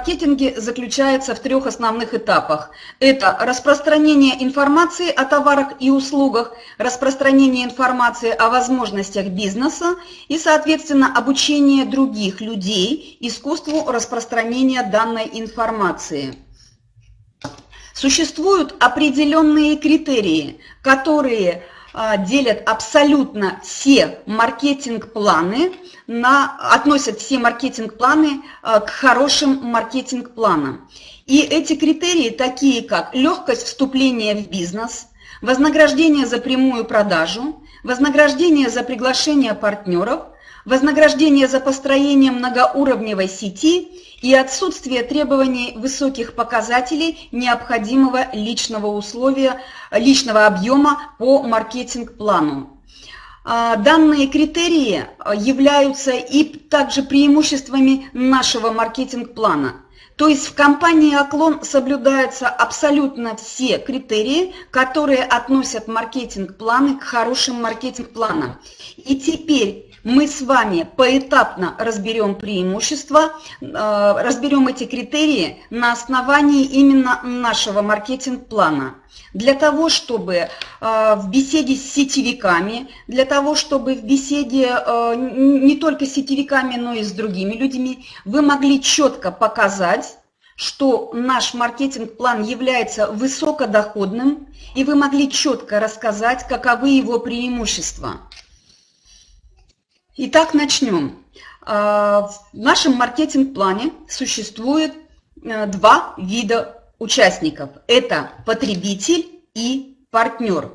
маркетинге заключается в трех основных этапах. Это распространение информации о товарах и услугах, распространение информации о возможностях бизнеса и, соответственно, обучение других людей искусству распространения данной информации. Существуют определенные критерии, которые делят абсолютно все маркетинг-планы, относят все маркетинг-планы а, к хорошим маркетинг-планам. И эти критерии такие, как легкость вступления в бизнес, вознаграждение за прямую продажу, вознаграждение за приглашение партнеров, вознаграждение за построение многоуровневой сети и отсутствие требований высоких показателей необходимого личного условия, личного объема по маркетинг-плану. А, данные критерии являются и также преимуществами нашего маркетинг-плана. То есть в компании «Оклон» соблюдаются абсолютно все критерии, которые относят маркетинг-планы к хорошим маркетинг-планам. И теперь мы с вами поэтапно разберем преимущества, э, разберем эти критерии на основании именно нашего маркетинг-плана. Для того, чтобы э, в беседе с сетевиками, для того, чтобы в беседе э, не только с сетевиками, но и с другими людьми, вы могли четко показать, что наш маркетинг-план является высокодоходным, и вы могли четко рассказать, каковы его преимущества. Итак, начнем. А, в нашем маркетинг-плане существует э, два вида участников. Это потребитель и партнер.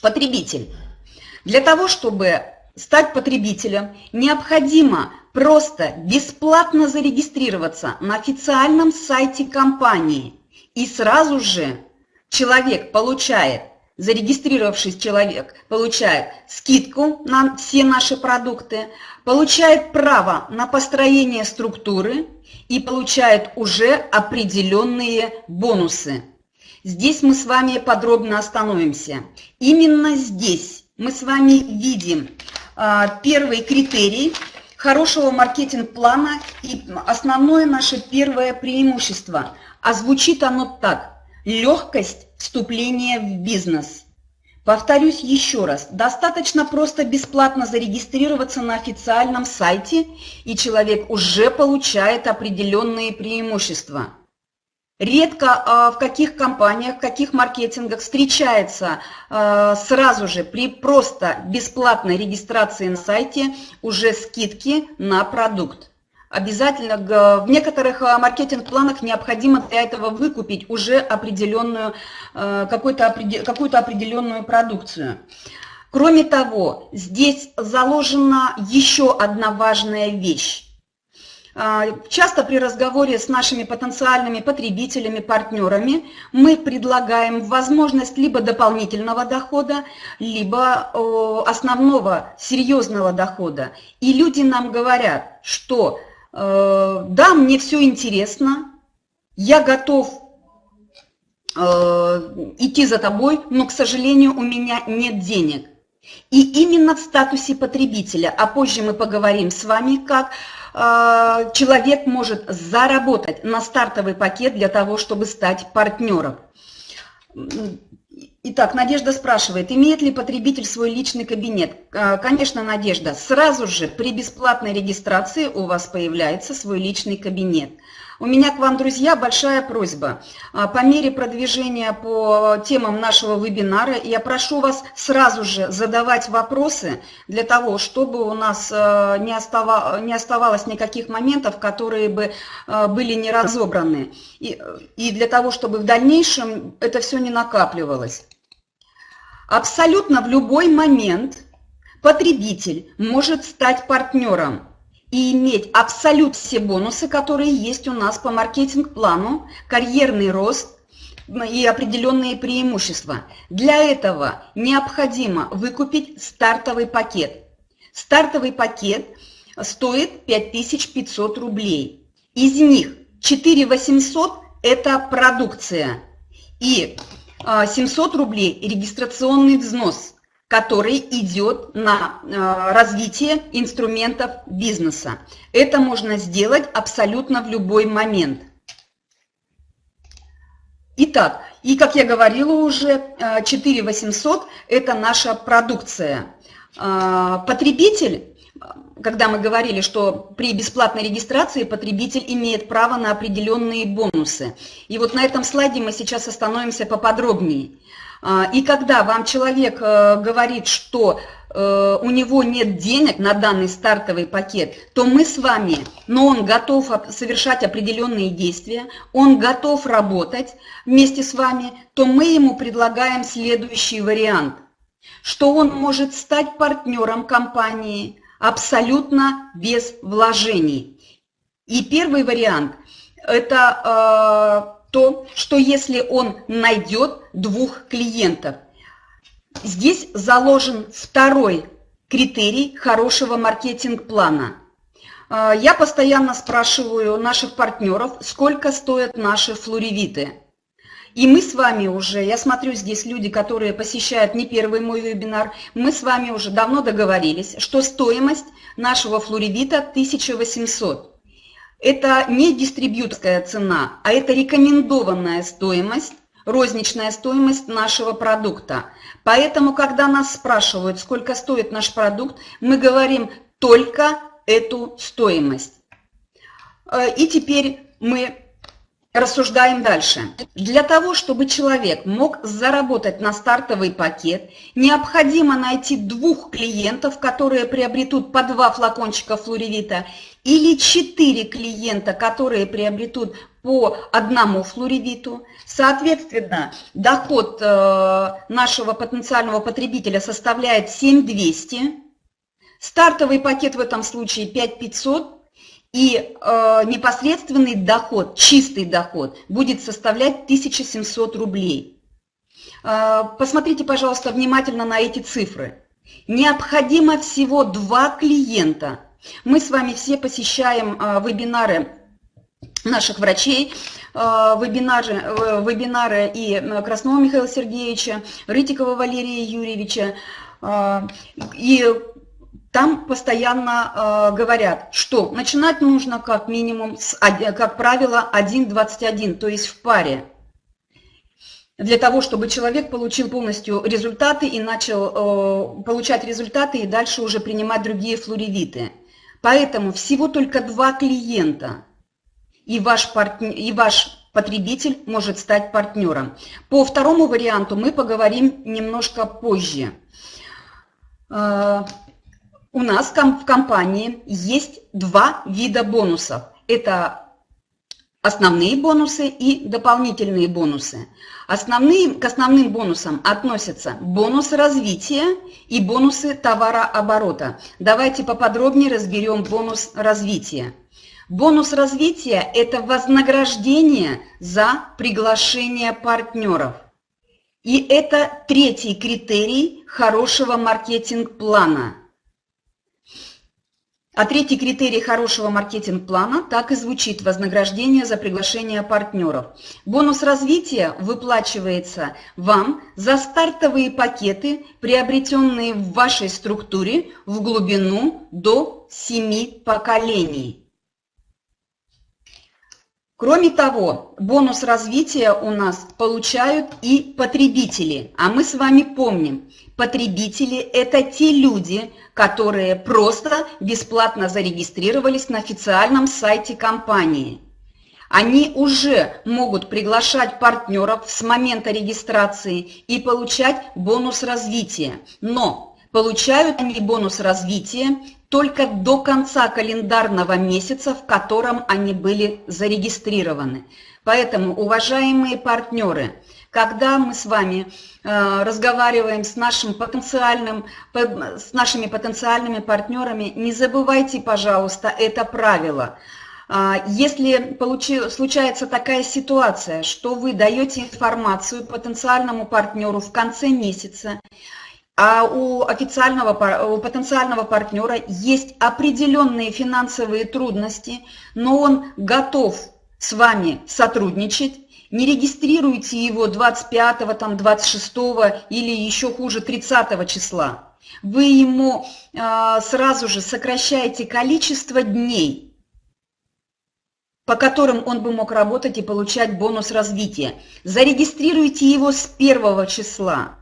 Потребитель. Для того, чтобы стать потребителем, необходимо просто бесплатно зарегистрироваться на официальном сайте компании. И сразу же человек получает зарегистрировавшись человек получает скидку на все наши продукты, получает право на построение структуры и получает уже определенные бонусы. Здесь мы с вами подробно остановимся. Именно здесь мы с вами видим а, первый критерий хорошего маркетинг-плана и основное наше первое преимущество. А звучит оно так. Легкость вступления в бизнес. Повторюсь еще раз, достаточно просто бесплатно зарегистрироваться на официальном сайте, и человек уже получает определенные преимущества. Редко а, в каких компаниях, в каких маркетингах встречается а, сразу же при просто бесплатной регистрации на сайте уже скидки на продукт обязательно в некоторых э, маркетинг-планах необходимо для этого выкупить уже определенную, э, какую-то какую определенную продукцию. Кроме того, здесь заложена еще одна важная вещь. А, часто при разговоре с нашими потенциальными потребителями, партнерами мы предлагаем возможность либо дополнительного дохода, либо основного серьезного дохода. И люди нам говорят, что Э, да, мне все интересно, я готов э, идти за тобой, но, к сожалению, у меня нет денег. И именно в статусе потребителя, а позже мы поговорим с вами, как э, человек может заработать на стартовый пакет для того, чтобы стать партнером. Итак, Надежда спрашивает, имеет ли потребитель свой личный кабинет? А, конечно, Надежда, сразу же при бесплатной регистрации у вас появляется свой личный кабинет. У меня к вам, друзья, большая просьба. А, по мере продвижения по темам нашего вебинара я прошу вас сразу же задавать вопросы для того, чтобы у нас а, не, оставалось никаких моментов, которые бы были не разобраны. И для того, чтобы в дальнейшем это все не накапливалось. Абсолютно в любой момент потребитель может стать партнером и иметь абсолют все бонусы, которые есть у нас по маркетинг-плану, карьерный рост и определенные преимущества. Для этого необходимо выкупить стартовый пакет. Стартовый пакет стоит 5500 рублей. Из них 4800 – это продукция. И 700 а, рублей регистрационный взнос. который идет на э, развитие инструментов бизнеса. Это можно сделать абсолютно в любой момент. Итак, и как я говорила уже, 4800 э, – это наша продукция. Потребитель когда мы говорили, что при бесплатной регистрации потребитель имеет право на определенные бонусы. И вот на этом слайде мы сейчас остановимся поподробнее. А, и когда вам человек э, говорит, что э, у него нет денег на данный стартовый пакет, то мы с вами, но он готов совершать определенные действия, он готов работать вместе с вами, то мы ему предлагаем следующий вариант, что он может стать партнером компании абсолютно без вложений. И первый вариант – это э, то, что если он найдет двух клиентов. Здесь заложен второй критерий хорошего маркетинг-плана. А, я постоянно спрашиваю наших партнеров, сколько стоят наши флоревиты. И мы с вами уже, я смотрю здесь люди, которые посещают не первый мой вебинар, мы с вами уже давно договорились, что стоимость нашего флоревита 1800. Это не дистрибьюторская цена, а это рекомендованная стоимость, розничная стоимость нашего продукта. Поэтому, когда нас спрашивают, сколько стоит наш продукт, мы говорим только эту стоимость. Э, и теперь мы Рассуждаем дальше. Для того, чтобы человек мог заработать на стартовый пакет, необходимо найти двух клиентов, которые приобретут по два флакончика флоревита, или четыре клиента, которые приобретут по одному флоревиту. Соответственно, доход э, нашего потенциального потребителя составляет 7200. Стартовый пакет в этом случае 5500 и э, непосредственный доход, чистый доход будет составлять 1700 рублей. Э, посмотрите, пожалуйста, внимательно на эти цифры. Необходимо всего два клиента. Мы с вами все посещаем э, вебинары наших врачей, э, вебинары, э, вебинары и Краснова Михаила Сергеевича, Рытикова Валерия Юрьевича. Э, и там постоянно э, говорят, что начинать нужно как минимум, с, как правило, 1,21, то есть в паре. Для того, чтобы человек получил полностью результаты и начал э, получать результаты и дальше уже принимать другие флоревиты. Поэтому всего только два клиента, и ваш, партнер, и ваш потребитель может стать партнером. По второму варианту мы поговорим немножко позже. У нас в компании есть два вида бонусов. Это основные бонусы и дополнительные бонусы. Основные, к основным бонусам относятся бонусы развития и бонусы товарооборота. Давайте поподробнее разберем бонус развития. Бонус развития – это вознаграждение за приглашение партнеров. И это третий критерий хорошего маркетинг-плана – а третий критерий хорошего маркетинг-плана так и звучит – вознаграждение за приглашение партнеров. Бонус развития выплачивается вам за стартовые пакеты, приобретенные в вашей структуре в глубину до 7 поколений. Кроме того, бонус развития у нас получают и потребители. А мы с вами помним, потребители – это те люди, которые просто бесплатно зарегистрировались на официальном сайте компании. Они уже могут приглашать партнеров с момента регистрации и получать бонус развития. Но получают они бонус развития только до конца календарного месяца, в котором они были зарегистрированы. Поэтому, уважаемые партнеры, когда мы с вами э, разговариваем с, нашим потенциальным, с нашими потенциальными партнерами, не забывайте, пожалуйста, это правило. А, если получи, случается такая ситуация, что вы даете информацию потенциальному партнеру в конце месяца, а у официального, у потенциального партнера есть определенные финансовые трудности, но он готов с вами сотрудничать, Не регистрируйте его 25, там, 26 или еще хуже 30 числа. Вы ему э, сразу же сокращаете количество дней, по которым он бы мог работать и получать бонус развития. Зарегистрируйте его с первого числа,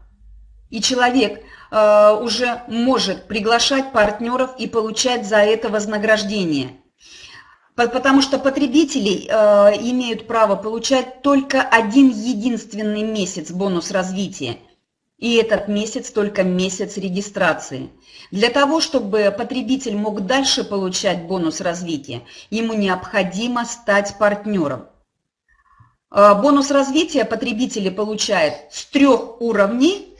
и человек э, уже может приглашать партнеров и получать за это вознаграждение. Потому что потребители э, имеют право получать только один единственный месяц бонус развития. И этот месяц только месяц регистрации. Для того, чтобы потребитель мог дальше получать бонус развития, ему необходимо стать партнером. Э, бонус развития потребители получают с трех уровней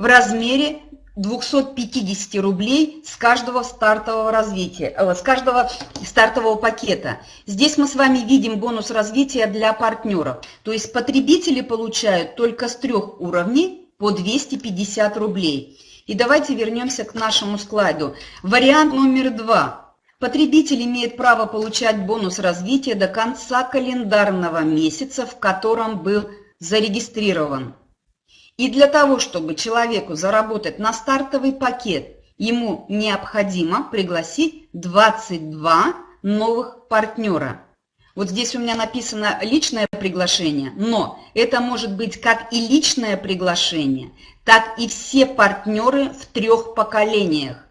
в размере 250 рублей с каждого стартового развития, э, с каждого стартового пакета. Здесь мы с вами видим бонус развития для партнеров. То есть потребители получают только с трех уровней по 250 рублей. И давайте вернемся к нашему слайду. Вариант номер два. Потребитель имеет право получать бонус развития до конца календарного месяца, в котором был зарегистрирован. И для того, чтобы человеку заработать на стартовый пакет, ему необходимо пригласить 22 новых партнера. Вот здесь у меня написано личное приглашение, но это может быть как и личное приглашение, так и все партнеры в трех поколениях.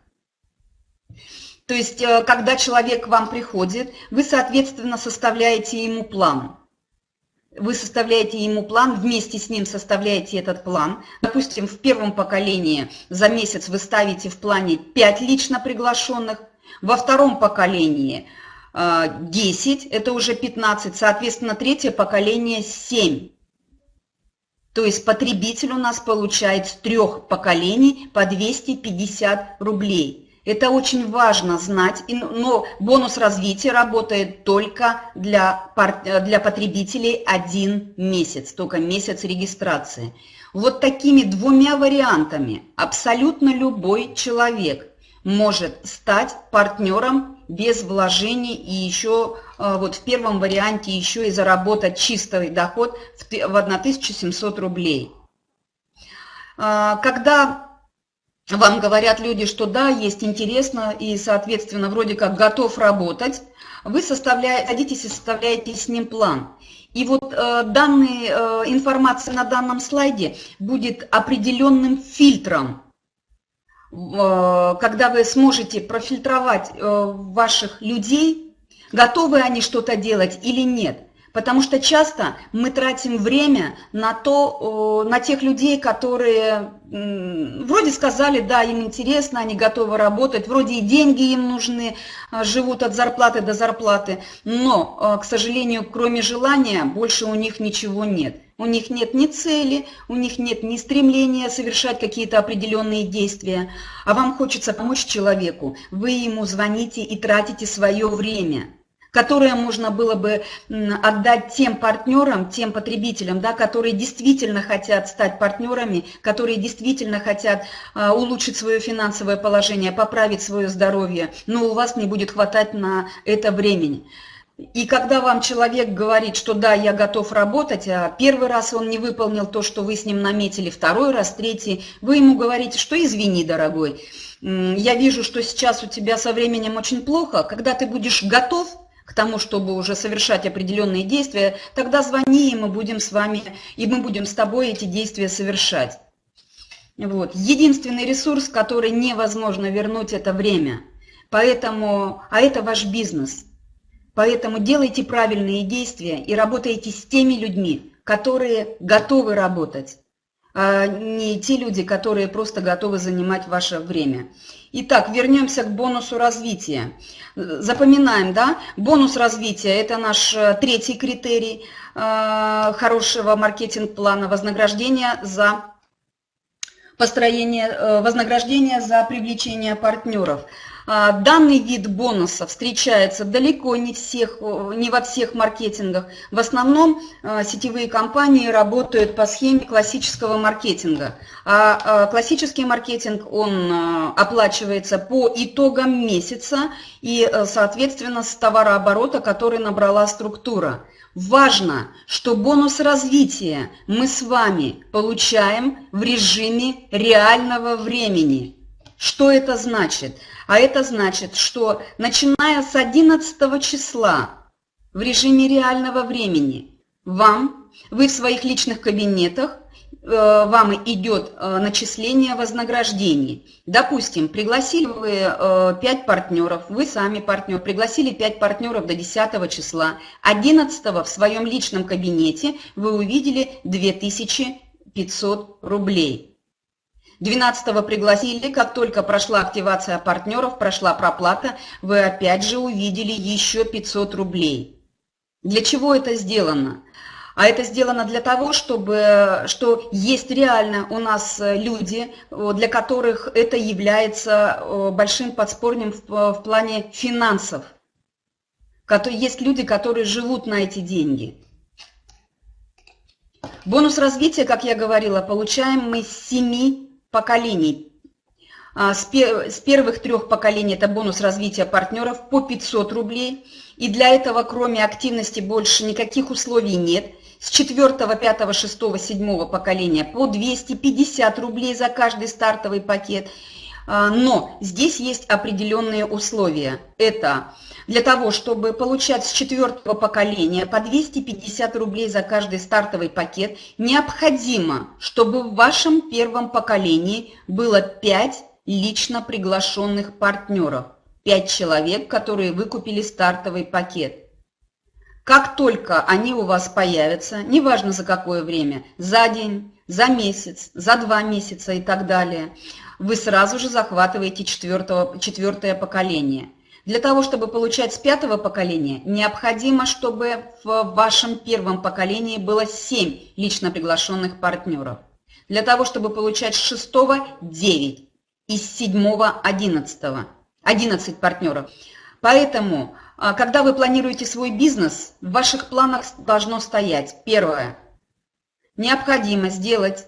То есть, э, когда человек к вам приходит, вы, соответственно, составляете ему план вы составляете ему план, вместе с ним составляете этот план. Допустим, в первом поколении за месяц вы ставите в плане 5 лично приглашенных, во втором поколении 10, э, это уже 15, соответственно, третье поколение 7. То есть потребитель у нас получает с трех поколений по 250 рублей. Это очень важно знать, но бонус развития работает только для, для потребителей один месяц, только месяц регистрации. Вот такими двумя вариантами абсолютно любой человек может стать партнером без вложений и еще э, вот в первом варианте еще и заработать чистый доход в 1700 рублей. А, когда вам говорят люди, что да, есть интересно и, соответственно, вроде как готов работать, вы садитесь и составляете с ним план. И вот э, данные, э, информация на данном слайде будет определенным фильтром, э, когда вы сможете профильтровать э, ваших людей, готовы они что-то делать или нет. Потому что часто мы тратим время на, то, на тех людей, которые вроде сказали, да, им интересно, они готовы работать, вроде и деньги им нужны, а, живут от зарплаты до зарплаты, но, а, к сожалению, кроме желания, больше у них ничего нет. У них нет ни цели, у них нет ни стремления совершать какие-то определенные действия, а вам хочется помочь человеку, вы ему звоните и тратите свое время – которое можно было бы отдать тем партнерам, тем потребителям, да, которые действительно хотят стать партнерами, которые действительно хотят а, улучшить свое финансовое положение, поправить свое здоровье, но у вас не будет хватать на это времени. И когда вам человек говорит, что да, я готов работать, а первый раз он не выполнил то, что вы с ним наметили, второй раз, третий, вы ему говорите, что извини, дорогой, я вижу, что сейчас у тебя со временем очень плохо, когда ты будешь готов, к тому, чтобы уже совершать определенные действия, тогда звони, и мы будем с вами, и мы будем с тобой эти действия совершать. Вот. Единственный ресурс, который невозможно вернуть, это время. Поэтому, а это ваш бизнес. Поэтому делайте правильные действия и работайте с теми людьми, которые готовы работать, не те люди, которые просто готовы занимать ваше время. Итак, вернемся к бонусу развития. Запоминаем, да, бонус развития – это наш э, третий критерий э, хорошего маркетинг-плана вознаграждения за построение, э, вознаграждение за привлечение партнеров. А, данный вид бонуса встречается далеко не, всех, не во всех маркетингах. В основном а, сетевые компании работают по схеме классического маркетинга. А, а классический маркетинг, он оплачивается по итогам месяца и, соответственно, с товарооборота, который набрала структура. Важно, что бонус развития мы с вами получаем в режиме реального времени. Что это значит? А это значит, что начиная с 11 числа в режиме реального времени вам, вы в своих личных кабинетах, э, вам идет э, начисление вознаграждений. Допустим, пригласили вы 5 э, партнеров, вы сами партнер, пригласили 5 партнеров до 10 числа, 11 в своем личном кабинете вы увидели 2500 рублей. 12 пригласили, как только прошла активация партнеров, прошла проплата, вы опять же увидели еще 500 рублей. Для чего это сделано? А это сделано для того, чтобы, что есть реально у нас люди, для которых это является э, большим подспорьем в, в плане финансов. Есть люди, которые живут на эти деньги. Бонус развития, как я говорила, получаем мы с 7 поколений. А, с первых трех поколений это бонус развития партнеров по 500 рублей. И для этого, кроме активности, больше никаких условий нет. С четвертого, пятого, шестого, седьмого поколения по 250 рублей за каждый стартовый пакет. А, но здесь есть определенные условия. Это для того, чтобы получать с четвертого поколения по 250 рублей за каждый стартовый пакет, необходимо, чтобы в вашем первом поколении было 5 лично приглашенных партнеров. 5 человек, которые выкупили стартовый пакет. Как только они у вас появятся, неважно за какое время, за день, за месяц, за два месяца и так далее, вы сразу же захватываете четвертого, четвертое поколение – для того, чтобы получать с пятого поколения, необходимо, чтобы в вашем первом поколении было 7 лично приглашенных партнеров. Для того, чтобы получать с шестого – 9, из седьмого – 11, 11 партнеров. Поэтому, а, когда вы планируете свой бизнес, в ваших планах должно стоять первое – необходимо сделать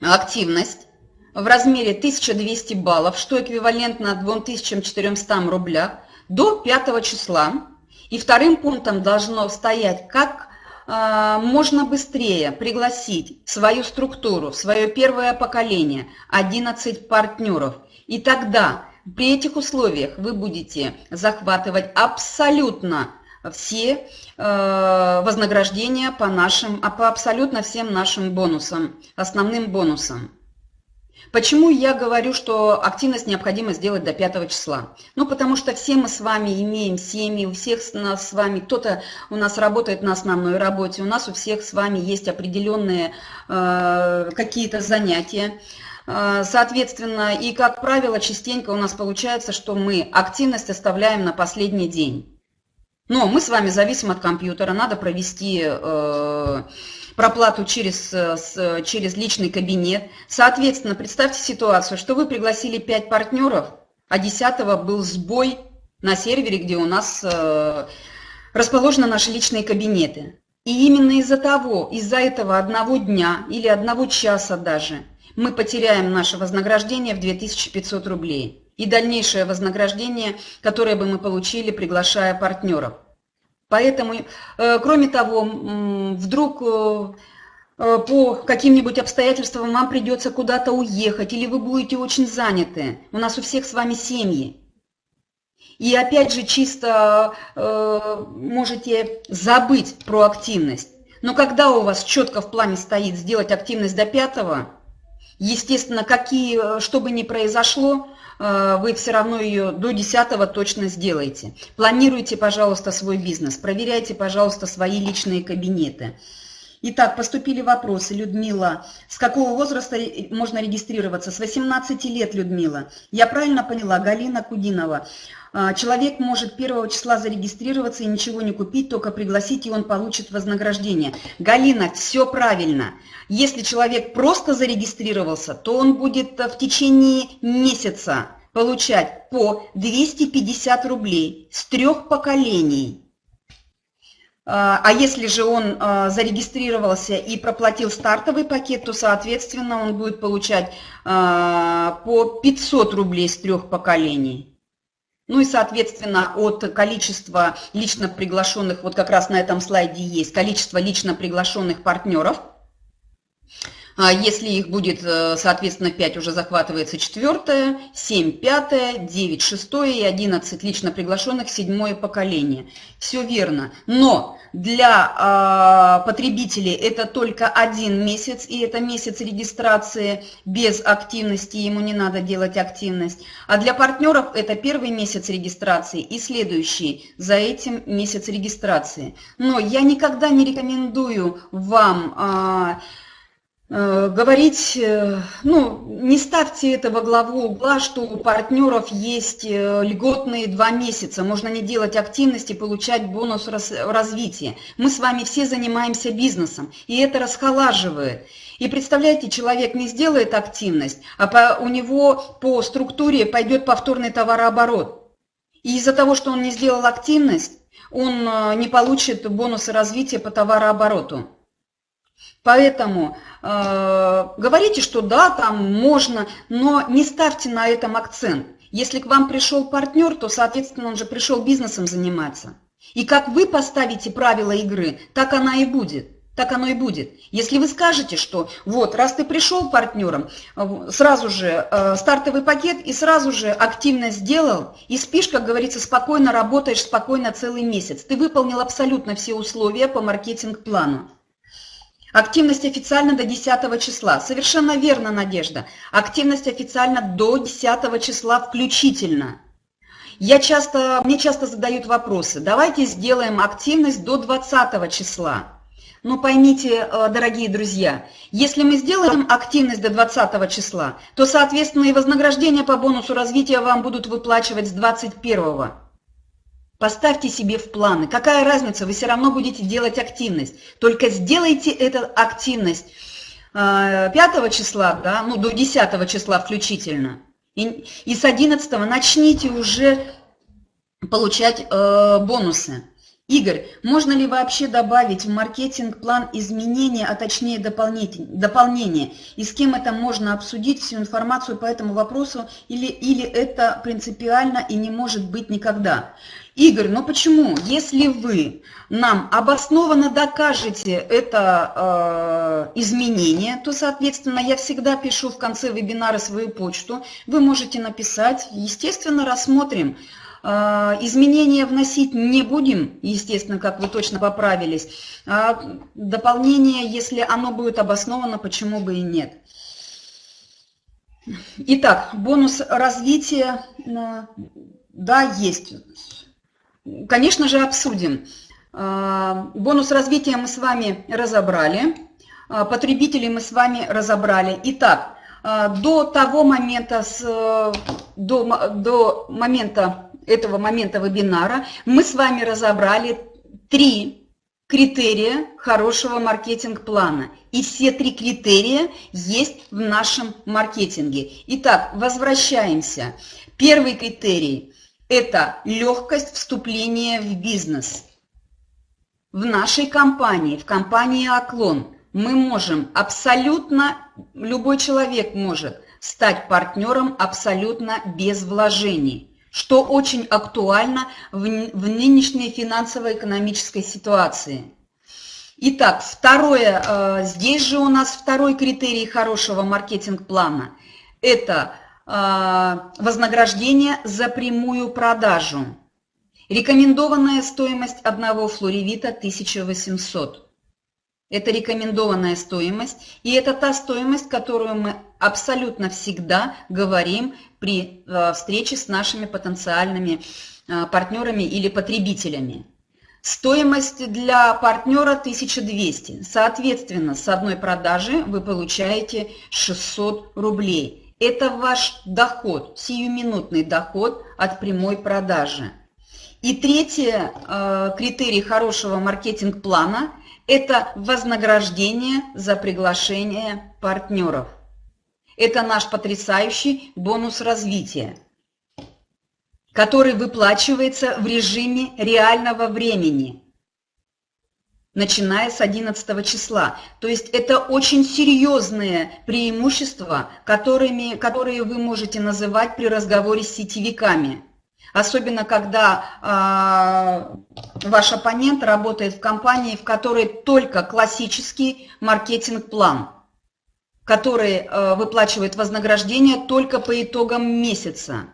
активность в размере 1200 баллов, что эквивалентно 2400 рублях, до 5 числа. И вторым пунктом должно стоять, как э, можно быстрее пригласить свою структуру, свое первое поколение 11 партнеров. И тогда при этих условиях вы будете захватывать абсолютно все э, вознаграждения по, нашим, по абсолютно всем нашим бонусам, основным бонусам. Почему я говорю, что активность необходимо сделать до 5 числа? Ну, потому что все мы с вами имеем семьи, у всех нас с вами, кто-то у нас работает на основной работе, у нас у всех с вами есть определенные э, какие-то занятия. Э, соответственно, и как правило, частенько у нас получается, что мы активность оставляем на последний день. Но мы с вами зависим от компьютера, надо провести... Э, проплату через, э, через личный кабинет. Соответственно, представьте ситуацию, что вы пригласили 5 партнеров, а 10 был сбой на сервере, где у нас э, расположены наши личные кабинеты. И именно из-за того, из-за этого одного дня или одного часа даже, мы потеряем наше вознаграждение в 2500 рублей и дальнейшее вознаграждение, которое бы мы получили, приглашая партнеров. Поэтому, э, кроме того, вдруг э, э, по каким-нибудь обстоятельствам вам придется куда-то уехать, или вы будете очень заняты. У нас у всех с вами семьи. И опять же, чисто можете забыть про активность. Но когда у вас четко в плане стоит сделать активность до пятого, естественно, какие, что бы ни произошло, вы все равно ее до 10 точно сделаете. Планируйте, пожалуйста, свой бизнес, проверяйте, пожалуйста, свои личные кабинеты. Итак, поступили вопросы. Людмила, с какого возраста можно регистрироваться? С 18 лет, Людмила. Я правильно поняла? Галина Кудинова. А, человек может 1 числа зарегистрироваться и ничего не купить, только пригласить, и он получит вознаграждение. Галина, все правильно. Если человек просто зарегистрировался, то он будет в течение месяца получать по 250 рублей с трех поколений. А, а если же он а, зарегистрировался и проплатил стартовый пакет, то, соответственно, он будет получать а, по 500 рублей с трех поколений. Ну и, соответственно, от количества лично приглашенных, вот как раз на этом слайде есть, количество лично приглашенных партнеров – если их будет, э, соответственно, 5 уже захватывается четвертое, 7 пятое, 9 шестое и 11 лично приглашенных седьмое поколение. Все верно. Но для э, потребителей это только один месяц, и это месяц регистрации без активности, ему не надо делать активность. А для партнеров это первый месяц регистрации и следующий за этим месяц регистрации. Но я никогда не рекомендую вам... Э, говорить, э, ну, не ставьте это во главу угла, что у партнеров есть э, льготные два месяца, можно не делать активности, получать бонус развития. Мы с вами все занимаемся бизнесом, и это расхолаживает. И представляете, человек не сделает активность, а по, у него по структуре пойдет повторный товарооборот. И из-за того, что он не сделал активность, он не получит бонусы развития по товарообороту. Поэтому э, говорите, что да, там можно, но не ставьте на этом акцент. Если к вам пришел партнер, то, соответственно, он же пришел бизнесом заниматься. И как вы поставите правила игры, так она и будет. Так оно и будет. Если вы скажете, что вот, раз ты пришел партнером, сразу же э, стартовый пакет и сразу же активно сделал, и спишь, как говорится, спокойно работаешь, спокойно целый месяц. Ты выполнил абсолютно все условия по маркетинг-плану. Активность официально до 10 числа. Совершенно верно, Надежда. Активность официально до 10 числа включительно. Я часто, мне часто задают вопросы. Давайте сделаем активность до 20 числа. Но поймите, э, дорогие друзья, если мы сделаем активность до 20 числа, то, соответственно, и вознаграждение по бонусу развития вам будут выплачивать с 21. Поставьте себе в планы. Какая разница, вы все равно будете делать активность. Только сделайте эту активность 5 э, числа, да, ну до 10 числа включительно. И, и с 11 начните уже получать э, бонусы. Игорь, можно ли вообще добавить в маркетинг-план изменения, а точнее дополнения? И с кем это можно обсудить, всю информацию по этому вопросу, или, или это принципиально и не может быть никогда? Игорь, ну почему? Если вы нам обоснованно докажете это э, изменение, то, соответственно, я всегда пишу в конце вебинара свою почту. Вы можете написать, естественно, рассмотрим. Э, изменения вносить не будем, естественно, как вы точно поправились. А дополнение, если оно будет обосновано, почему бы и нет. Итак, бонус развития, э, да, есть. Конечно же, обсудим. А, бонус развития мы с вами разобрали, а, потребителей мы с вами разобрали. Итак, а, до того момента, с, до, до момента этого момента вебинара мы с вами разобрали три критерия хорошего маркетинг-плана. И все три критерия есть в нашем маркетинге. Итак, возвращаемся. Первый критерий – это легкость вступления в бизнес. В нашей компании, в компании «Оклон» мы можем абсолютно, любой человек может стать партнером абсолютно без вложений, что очень актуально в, в нынешней финансово-экономической ситуации. Итак, второе, э, здесь же у нас второй критерий хорошего маркетинг-плана – это вознаграждение за прямую продажу. Рекомендованная стоимость одного флоревита 1800. Это рекомендованная стоимость, и это та стоимость, которую мы абсолютно всегда говорим при а, встрече с нашими потенциальными а, партнерами или потребителями. Стоимость для партнера 1200. Соответственно, с одной продажи вы получаете 600 рублей. Это ваш доход, сиюминутный доход от прямой продажи. И третий э, критерий хорошего маркетинг-плана – это вознаграждение за приглашение партнеров. Это наш потрясающий бонус развития. который выплачивается в режиме реального времени, начиная с 11 числа. То есть это очень серьезные преимущества, которыми, которые вы можете называть при разговоре с сетевиками. Особенно, когда э, ваш оппонент работает в компании, в которой только классический маркетинг-план, который э, выплачивает вознаграждение только по итогам месяца.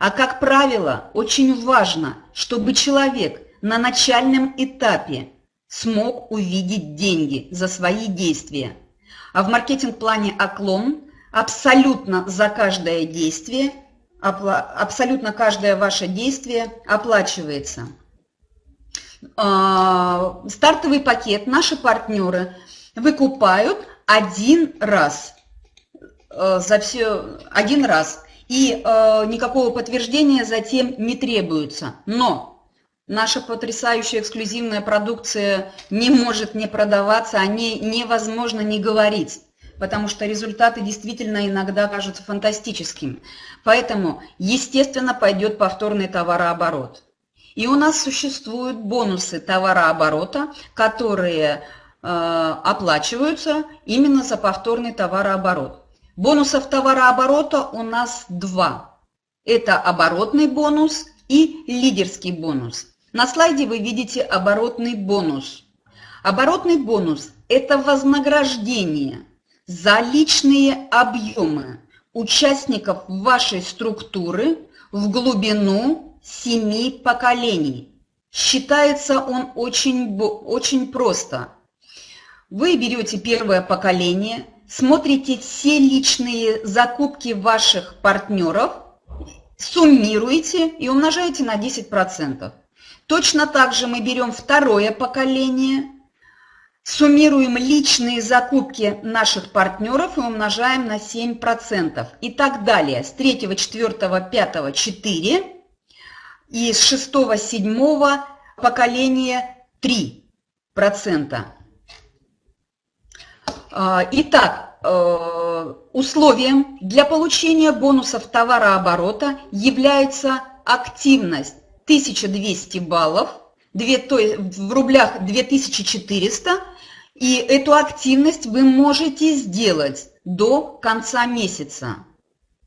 А как правило, очень важно, чтобы человек на начальном этапе смог увидеть деньги за свои действия. А в маркетинг-плане «Оклон» абсолютно за каждое действие, абсолютно каждое ваше действие оплачивается. А, стартовый пакет наши партнеры выкупают один раз э, за все один раз и э, никакого подтверждения затем не требуется. Но наша потрясающая эксклюзивная продукция не может не продаваться, о ней невозможно не говорить, потому что результаты действительно иногда кажутся фантастическими. Поэтому, естественно, пойдет повторный товарооборот. И у нас существуют бонусы товарооборота, которые э, оплачиваются именно за повторный товарооборот. Бонусов товарооборота у нас два. Это оборотный бонус и лидерский бонус. На слайде вы видите оборотный бонус. Оборотный бонус – это вознаграждение за личные объемы участников вашей структуры в глубину семи поколений. Считается он очень, очень просто. Вы берете первое поколение, смотрите все личные закупки ваших партнеров, суммируете и умножаете на 10%. Точно так же мы берем второе поколение, суммируем личные закупки наших партнеров и умножаем на 7%. И так далее. С 3, 4, 5, 4 и с 6, 7 поколения 3%. А, итак, э, условием для получения бонусов товарооборота является активность 1200 баллов, 2, то в рублях 2400, и эту активность вы можете сделать до конца месяца.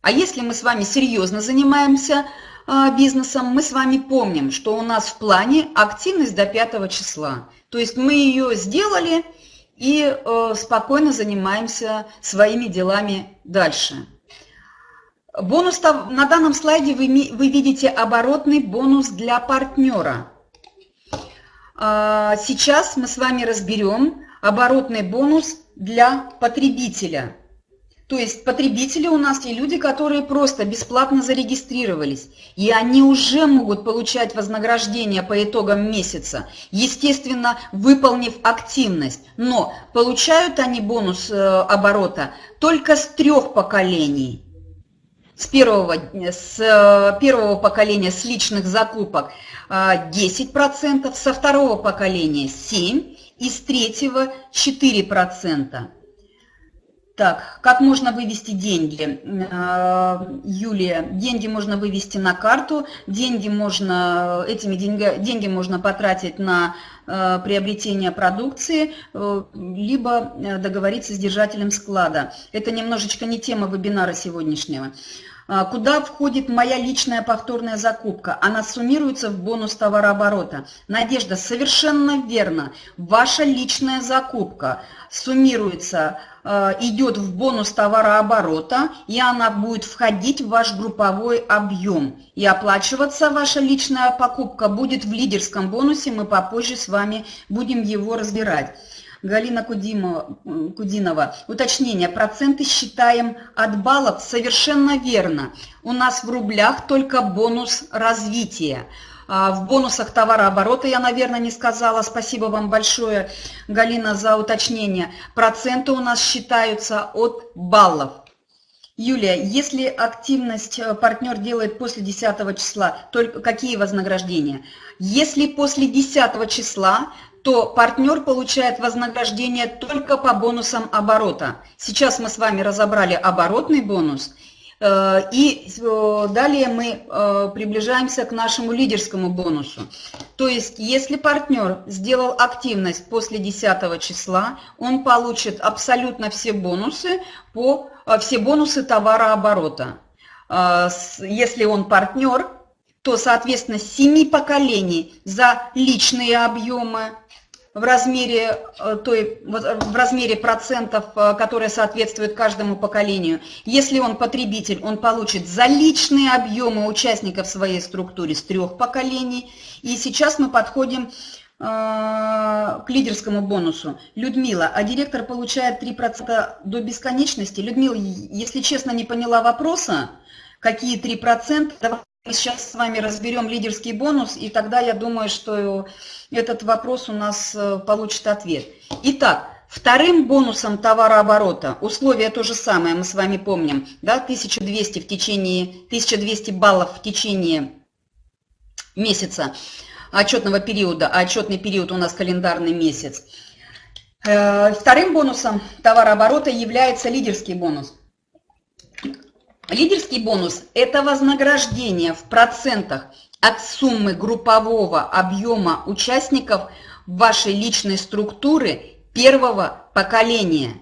А если мы с вами серьезно занимаемся а, бизнесом, мы с вами помним, что у нас в плане активность до 5 числа. То есть мы ее сделали, и э, спокойно занимаемся своими делами дальше. Бонус на данном слайде вы, вы видите оборотный бонус для партнера. А, сейчас мы с вами разберем оборотный бонус для потребителя. То есть потребители у нас те люди, которые просто бесплатно зарегистрировались, и они уже могут получать вознаграждение по итогам месяца, естественно, выполнив активность. Но получают они бонус э, оборота только с трех поколений. С первого, с э, первого поколения с личных закупок 10%, э, со второго поколения 7% и с третьего 4%. Так, как можно вывести деньги? Э, Юлия, деньги можно вывести на карту, деньги можно, этими деньги, деньги можно потратить на э, приобретение продукции, э, либо договориться с держателем склада. Это немножечко не тема вебинара сегодняшнего. Куда входит моя личная повторная закупка? Она суммируется в бонус товарооборота. Надежда, совершенно верно. Ваша личная закупка суммируется Э, идет в бонус товарооборота, и она будет входить в ваш групповой объем. И оплачиваться ваша личная покупка будет в лидерском бонусе, мы попозже с вами будем его разбирать. Галина Кудимова, Кудинова. Уточнение. Проценты считаем от баллов совершенно верно. У нас в рублях только бонус развития. А, в бонусах товарооборота я, наверное, не сказала. Спасибо вам большое, Галина, за уточнение. Проценты у нас считаются от баллов. Юлия, если активность э, партнер делает после 10 числа, только какие вознаграждения? Если после 10 числа, то партнер получает вознаграждение только по бонусам оборота. Сейчас мы с вами разобрали оборотный бонус – Э, и э, далее мы э, приближаемся к нашему лидерскому бонусу. То есть, если партнер сделал активность после 10 числа, он получит абсолютно все бонусы, по, все бонусы товарооборота. Если он партнер, то, соответственно, 7 поколений за личные объемы, в размере, э, той, в размере процентов, э, которые соответствуют каждому поколению. Если он потребитель, он получит за личные объемы участников своей структуре с трех поколений. И сейчас мы подходим э, к лидерскому бонусу. Людмила, а директор получает 3% до бесконечности? Людмила, если честно, не поняла вопроса, какие 3%, давай мы сейчас с вами разберем лидерский бонус, и тогда я думаю, что этот вопрос у нас э, получит ответ. Итак, вторым бонусом товарооборота, условия то же самое, мы с вами помним, да, 1200, в течение, 1200 баллов в течение месяца отчетного периода, а отчетный период у нас календарный месяц. Э, вторым бонусом товарооборота является лидерский бонус – Лидерский бонус – это вознаграждение в процентах от суммы группового объема участников вашей личной структуры первого поколения.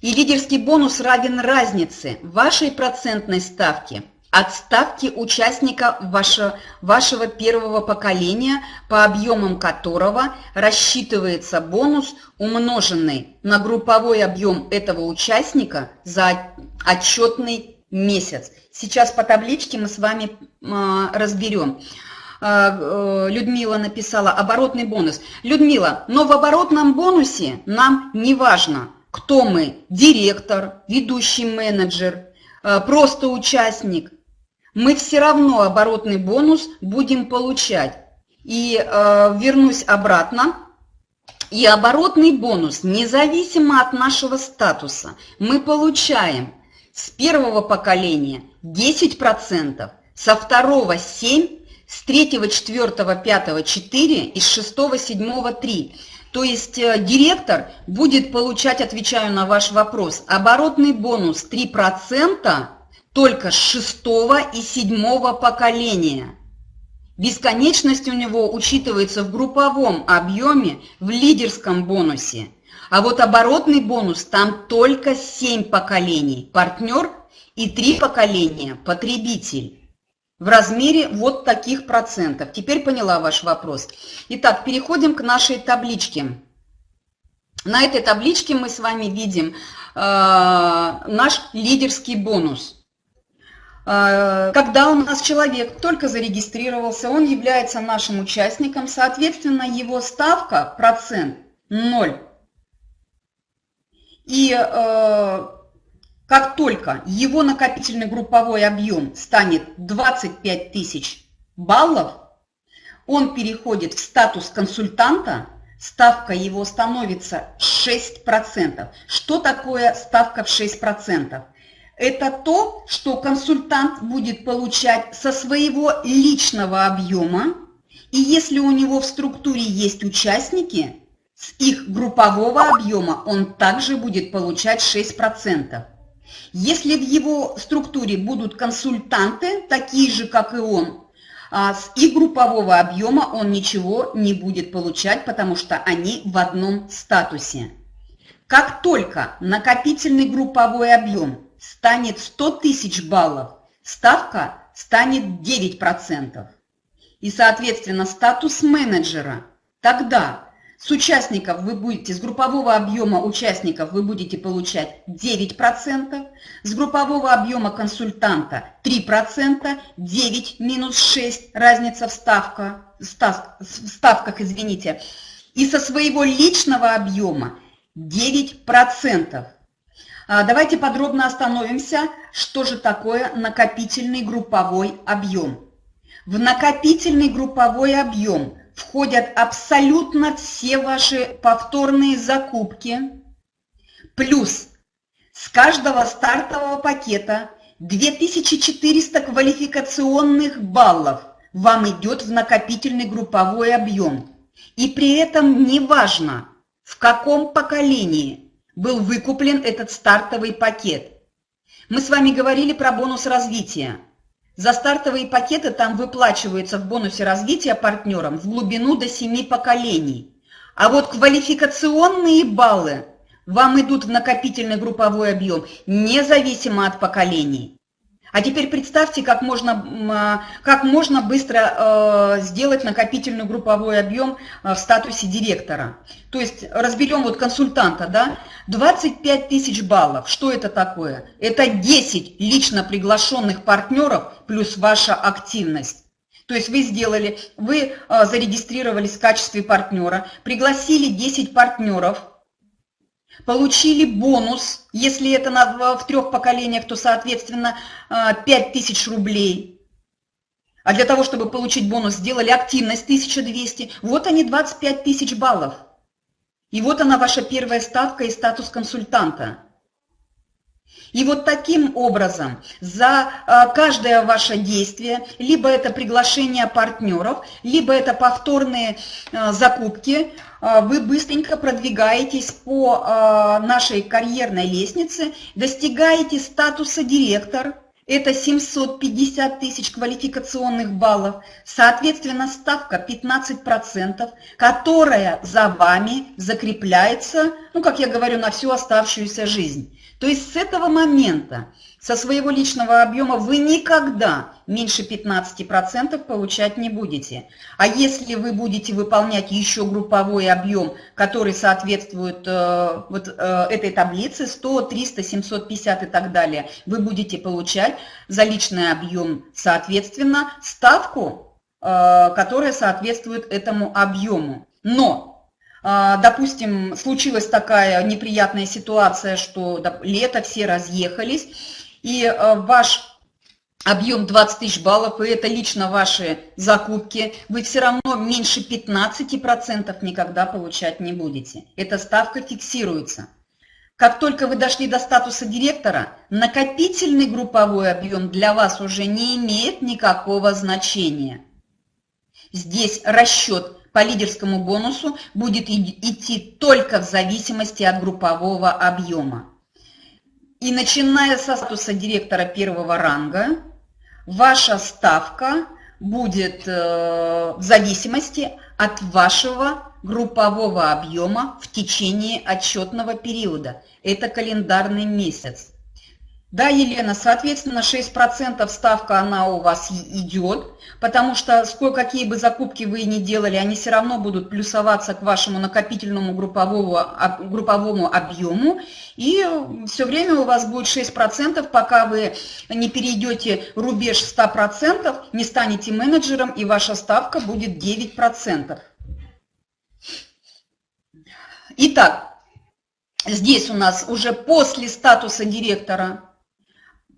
И лидерский бонус равен разнице вашей процентной ставки от ставки участника вашего, вашего первого поколения, по объемам которого рассчитывается бонус, умноженный на групповой объем этого участника за отчетный месяц. Сейчас по табличке мы с вами а, разберем. А, э, Людмила написала оборотный бонус. Людмила, но в оборотном бонусе нам не важно, кто мы, директор, ведущий менеджер, а, просто участник. Мы все равно оборотный бонус будем получать. И вернусь обратно. И оборотный бонус, независимо от нашего статуса, мы получаем – с первого поколения 10%, со второго 7%, с третьего, четвертого, пятого 4 и с шестого, седьмого 3. То есть э, директор будет получать, отвечаю на ваш вопрос, оборотный бонус 3% только с шестого и седьмого поколения. Бесконечность у него учитывается в групповом объеме в лидерском бонусе. А вот оборотный бонус, там только 7 поколений партнер и 3 поколения потребитель. В размере вот таких процентов. Теперь поняла ваш вопрос. Итак, переходим к нашей табличке. На этой табличке мы с вами видим э, наш лидерский бонус. Э, когда у нас человек только зарегистрировался, он является нашим участником, соответственно, его ставка, процент 0. И э, как только его накопительный групповой объем станет 25 тысяч баллов, он переходит в статус консультанта, ставка его становится 6%. Что такое ставка в 6%? Это то, что консультант будет получать со своего личного объема, и если у него в структуре есть участники – с их группового объема он также будет получать 6%. Если в его структуре будут консультанты, такие же, как и он, а с их группового объема он ничего не будет получать, потому что они в одном статусе. Как только накопительный групповой объем станет 100 тысяч баллов, ставка станет 9%. И, соответственно, статус менеджера тогда с участников вы будете, с группового объема участников вы будете получать 9%, с группового объема консультанта 3%, 9 минус 6, разница в, ставка, в ставках, извините, и со своего личного объема 9%. А, давайте подробно остановимся, что же такое накопительный групповой объем. В накопительный групповой объем – входят абсолютно все ваши повторные закупки, плюс с каждого стартового пакета 2400 квалификационных баллов вам идет в накопительный групповой объем. И при этом неважно, в каком поколении был выкуплен этот стартовый пакет. Мы с вами говорили про бонус развития. За стартовые пакеты там выплачиваются в бонусе развития партнерам в глубину до 7 поколений. А вот квалификационные баллы вам идут в накопительный групповой объем независимо от поколений. А теперь представьте, как можно, а, как можно быстро э, сделать накопительный групповой объем э, в статусе директора. То есть разберем вот консультанта, да, 25 тысяч баллов. Что это такое? Это 10 лично приглашенных партнеров плюс ваша активность. То есть вы сделали, вы э, зарегистрировались в качестве партнера, пригласили 10 партнеров – получили бонус, если это на, в трех поколениях, то, соответственно, 5000 а, рублей. А для того, чтобы получить бонус, сделали активность 1200. Вот они, 25 тысяч баллов. И вот она ваша первая ставка и статус консультанта. И вот таким образом за а, каждое ваше действие, либо это приглашение партнеров, либо это повторные а, закупки, вы быстренько продвигаетесь по нашей карьерной лестнице, достигаете статуса директор, это 750 тысяч квалификационных баллов, соответственно, ставка 15%, которая за вами закрепляется, ну, как я говорю, на всю оставшуюся жизнь. То есть с этого момента, со своего личного объема вы никогда меньше 15% получать не будете. А если вы будете выполнять еще групповой объем, который соответствует э, вот э, этой таблице, 100, 300, 750 и так далее, вы будете получать за личный объем, соответственно, ставку, э, которая соответствует этому объему. Но а, допустим, случилась такая неприятная ситуация, что лето, все разъехались, и а, ваш объем 20 тысяч баллов, и это лично ваши закупки, вы все равно меньше 15% никогда получать не будете. Эта ставка фиксируется. Как только вы дошли до статуса директора, накопительный групповой объем для вас уже не имеет никакого значения. Здесь расчет по лидерскому бонусу будет идти только в зависимости от группового объема. И начиная со статуса директора первого ранга, ваша ставка будет э, в зависимости от вашего группового объема в течение отчетного периода. Это календарный месяц. Да, Елена, соответственно, 6% ставка она у вас идет, потому что сколько, какие бы закупки вы ни делали, они все равно будут плюсоваться к вашему накопительному групповому, групповому объему. И все время у вас будет 6%, пока вы не перейдете рубеж 100%, не станете менеджером, и ваша ставка будет 9%. Итак, здесь у нас уже после статуса директора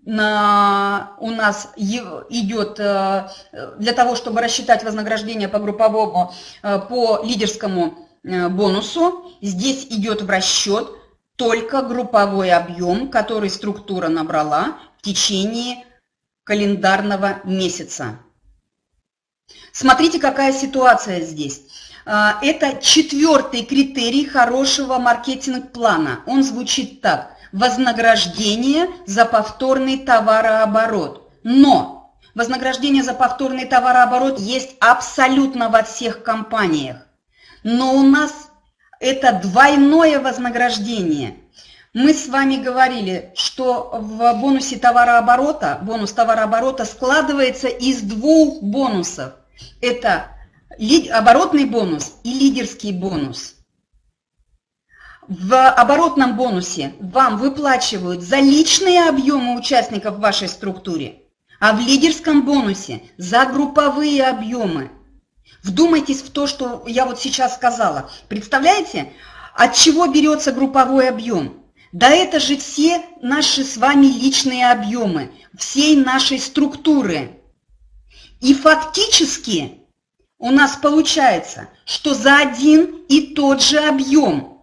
у нас идет э, для того, чтобы рассчитать вознаграждение по групповому, э, по лидерскому э, бонусу, здесь идет в расчет только групповой объем, который структура набрала в течение календарного месяца. Смотрите, какая ситуация здесь. Это четвертый критерий хорошего маркетинг-плана. Он звучит так вознаграждение за повторный товарооборот. Но вознаграждение за повторный товарооборот есть абсолютно во всех компаниях. Но у нас это двойное вознаграждение. Мы с вами говорили, что в бонусе товарооборота, бонус товарооборота складывается из двух бонусов. Это оборотный бонус и лидерский бонус. В оборотном бонусе вам выплачивают за личные объемы участников в вашей структуре, а в лидерском бонусе за групповые объемы. Вдумайтесь в то, что я вот сейчас сказала. Представляете, от чего берется групповой объем? Да это же все наши с вами личные объемы, всей нашей структуры. И фактически у нас получается, что за один и тот же объем –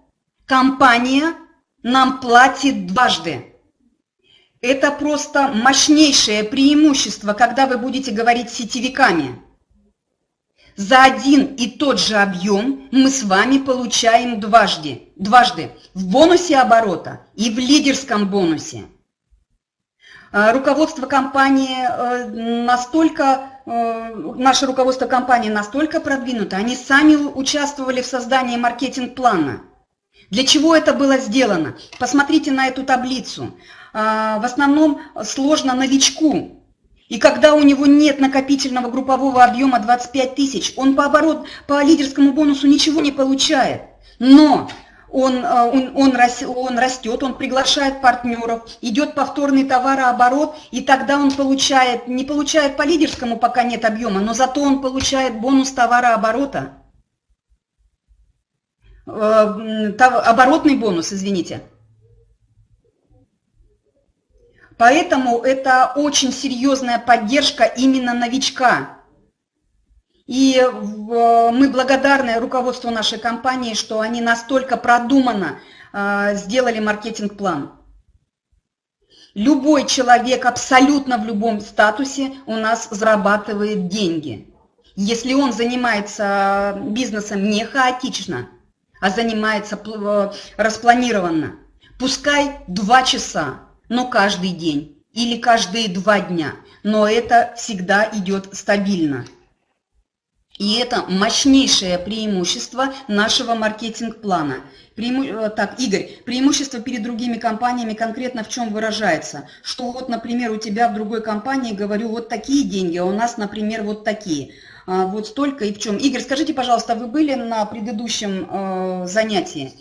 Компания нам платит дважды. Это просто мощнейшее преимущество, когда вы будете говорить сетевиками. За один и тот же объем мы с вами получаем дважды, дважды в бонусе оборота и в лидерском бонусе. Руководство компании настолько, наше руководство компании настолько продвинуто, они сами участвовали в создании маркетинг-плана. Для чего это было сделано? Посмотрите на эту таблицу. В основном сложно новичку, и когда у него нет накопительного группового объема 25 тысяч, он по, оборот, по лидерскому бонусу ничего не получает. Но он, э, он, он, он растет, он приглашает партнеров, идет повторный товарооборот, и тогда он получает, не получает по лидерскому, пока нет объема, но зато он получает бонус товарооборота. Э, оборотный бонус, извините. Поэтому это очень серьезная поддержка именно новичка. И мы благодарны руководству нашей компании, что они настолько продуманно а, сделали маркетинг-план. Любой человек абсолютно в любом статусе у нас зарабатывает деньги. Если он занимается бизнесом не хаотично, а занимается распланированно, пускай два часа, но каждый день или каждые два дня, но это всегда идет стабильно. И это мощнейшее преимущество нашего маркетинг-плана. Преиму... Э, так, Игорь, преимущество перед другими компаниями конкретно в чем выражается? Что вот, например, у тебя в другой компании, говорю, вот такие деньги, а у нас, например, вот такие. А, вот столько и в чем. Игорь, скажите, пожалуйста, вы были на предыдущем э, занятии?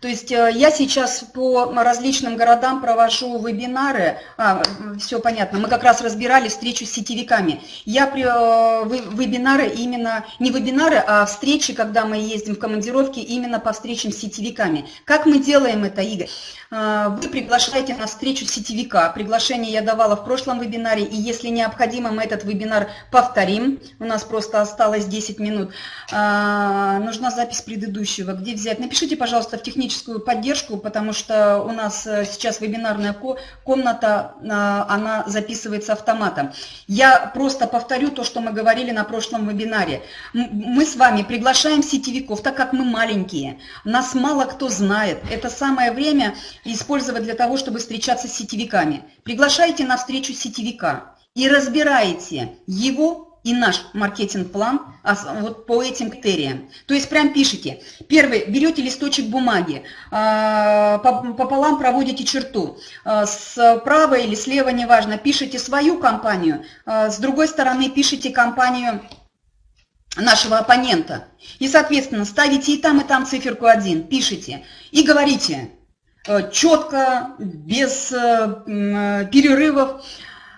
То есть э, я сейчас по различным городам провожу вебинары, а, все понятно, мы как раз разбирали встречу с сетевиками. Я при, э, вебинары именно, не вебинары, а встречи, когда мы ездим в командировки, именно по встречам с сетевиками. Как мы делаем это, Игорь? Э, вы приглашаете на встречу сетевика. Приглашение я давала в прошлом вебинаре, и если необходимо, мы этот вебинар повторим. У нас просто осталось 10 минут. Нужна запись предыдущего. Где взять? Напишите, пожалуйста, в техническом техническую поддержку, потому что у нас э, сейчас вебинарная комната, э, она записывается автоматом. Я просто повторю то, что мы говорили на прошлом вебинаре. Мы с вами приглашаем сетевиков, так как мы маленькие, нас мало кто знает. Это самое время использовать для того, чтобы встречаться с сетевиками. Приглашайте на встречу сетевика и разбирайте его и наш маркетинг-план вот по этим критериям. То есть прям пишите. Первый, берете листочек бумаги, а, пополам проводите черту. А, справа или слева, неважно, пишите свою компанию, а, с другой стороны пишите компанию нашего оппонента. И, соответственно, ставите и там, и там циферку 1, пишите и говорите четко, без перерывов,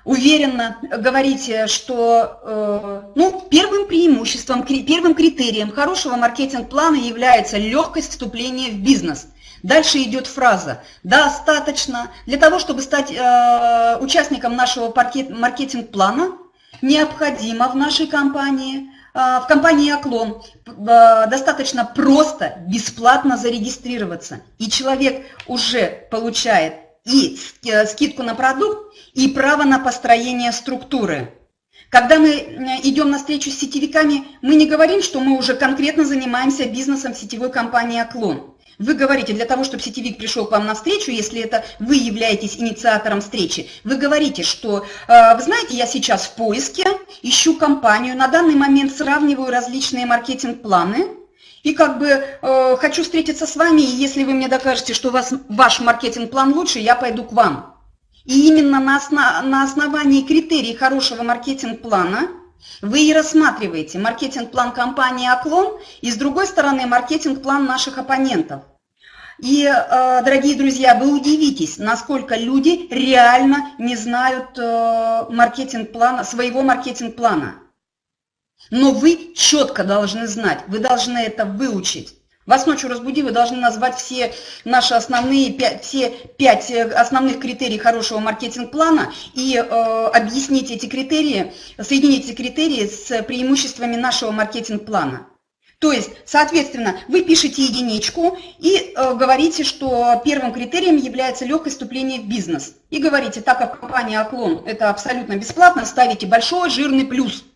уверенно говорите, что э, ну, первым преимуществом, первым критерием хорошего маркетинг-плана является легкость вступления в бизнес. Дальше идет фраза «достаточно». Для того, чтобы стать э, участником нашего маркетинг-плана, необходимо в нашей компании, э, в компании «Оклон» достаточно просто, бесплатно зарегистрироваться. И человек уже получает и скидку на продукт, и право на построение структуры. Когда мы идем на встречу с сетевиками, мы не говорим, что мы уже конкретно занимаемся бизнесом сетевой компании «Оклон». Вы говорите, для того, чтобы сетевик пришел к вам на встречу, если это вы являетесь инициатором встречи, вы говорите, что, э, вы знаете, я сейчас в поиске, ищу компанию, на данный момент сравниваю различные маркетинг-планы, и как бы э, хочу встретиться с вами, и если вы мне докажете, что у вас, ваш маркетинг-план лучше, я пойду к вам. И именно на, основ, на основании критерий хорошего маркетинг-плана вы и рассматриваете маркетинг-план компании «Оклон» и, с другой стороны, маркетинг-план наших оппонентов. И, э, дорогие друзья, вы удивитесь, насколько люди реально не знают э, маркетинг-плана, своего маркетинг-плана. Но вы четко должны знать, вы должны это выучить. Вас ночью разбуди, вы должны назвать все наши основные, все пять э, основных критерий хорошего маркетинг-плана и э, объяснить эти критерии, соединить эти критерии с преимуществами нашего маркетинг-плана. То есть, соответственно, вы пишете единичку и э, говорите, что первым критерием является легкое вступление в бизнес. И говорите, так как компания «Оклон» это абсолютно бесплатно, ставите большой жирный плюс –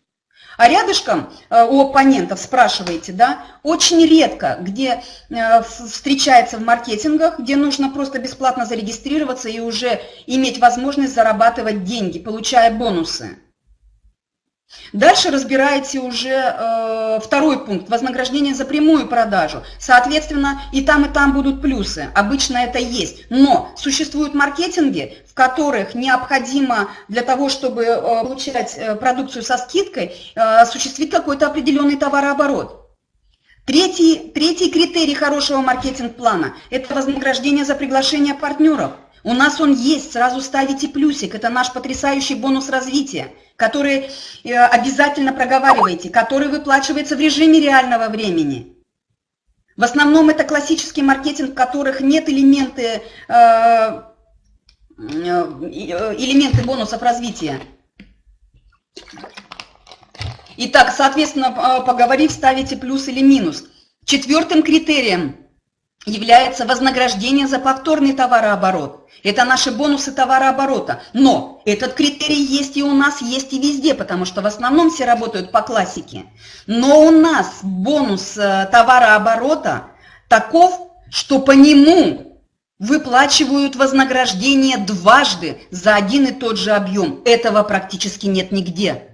А рядышком э, у оппонентов спрашиваете, да, очень редко, где э, встречается в маркетингах, где нужно просто бесплатно зарегистрироваться и уже иметь возможность зарабатывать деньги, получая бонусы. Дальше разбираете уже э, второй пункт, вознаграждение за прямую продажу. Соответственно, и там, и там будут плюсы. Обычно это есть. Но существуют маркетинги, в которых необходимо для того, чтобы э, получать э, продукцию со скидкой, э, осуществить какой-то определенный товарооборот. Третий, третий критерий хорошего маркетинг-плана – это вознаграждение за приглашение партнеров. У нас он есть, сразу ставите плюсик, это наш потрясающий бонус развития который э, обязательно проговариваете, который выплачивается в режиме реального времени. В основном это классический маркетинг, в которых нет элементы, э, э, элементы бонусов развития. Итак, соответственно, поговорив, ставите плюс или минус. Четвертым критерием является вознаграждение за повторный товарооборот. Это наши бонусы товарооборота. Но этот критерий есть и у нас, есть и везде, потому что в основном все работают по классике. Но у нас бонус э, товарооборота таков, что по нему выплачивают вознаграждение дважды за один и тот же объем. Этого практически нет нигде.